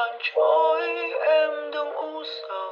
gian trôi, em đừng u sầu.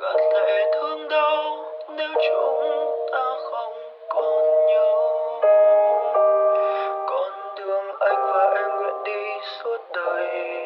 Gạt lệ thương đau, nếu chúng ta không còn nhau con đường anh và em nguyện đi suốt đời.